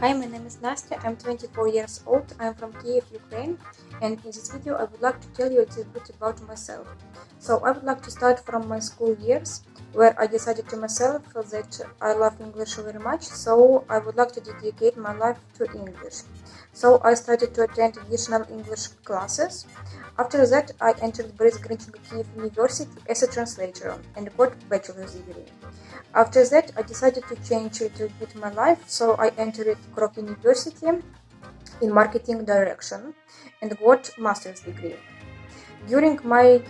Hi, my name is Nastya, I'm 24 years old, I'm from Kiev, Ukraine, and in this video I would like to tell you a little bit about myself. So I would like to start from my school years, where I decided to myself that I love English very much, so I would like to dedicate my life to English. So I started to attend additional English classes. After that, I entered Boris Kiev University as a translator and got bachelor's degree. After that, I decided to change a little bit my life, so I entered Krok University in marketing direction and got master's degree. During my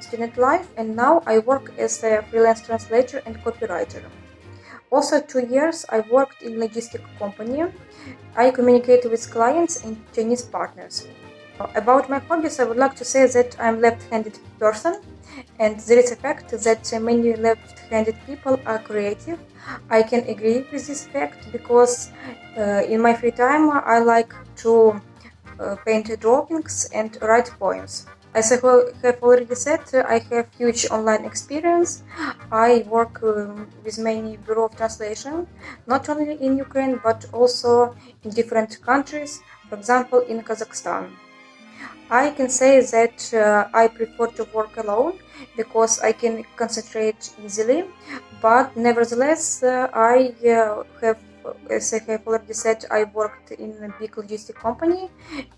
student life and now I work as a freelance translator and copywriter. Also two years I worked in logistic company. I communicate with clients and Chinese partners. About my hobbies, I would like to say that I'm left-handed person and there is a fact that many left-handed people are creative. I can agree with this fact because uh, in my free time I like to uh, paint drawings and write poems. As I have already said, I have huge online experience. I work um, with many bureau of translation, not only in Ukraine but also in different countries, for example in Kazakhstan. I can say that uh, I prefer to work alone because I can concentrate easily, but nevertheless uh, I uh, have as I have already said, I worked in a big logistic company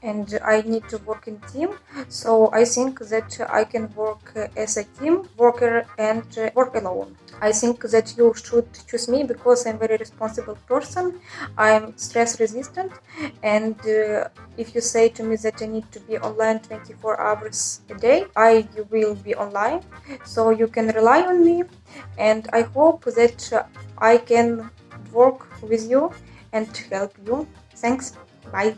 and I need to work in team. So I think that I can work as a team worker and work alone. I think that you should choose me because I'm a very responsible person. I'm stress resistant and uh, if you say to me that I need to be online 24 hours a day, I will be online. So you can rely on me and I hope that I can work with you and help you. Thanks. Bye.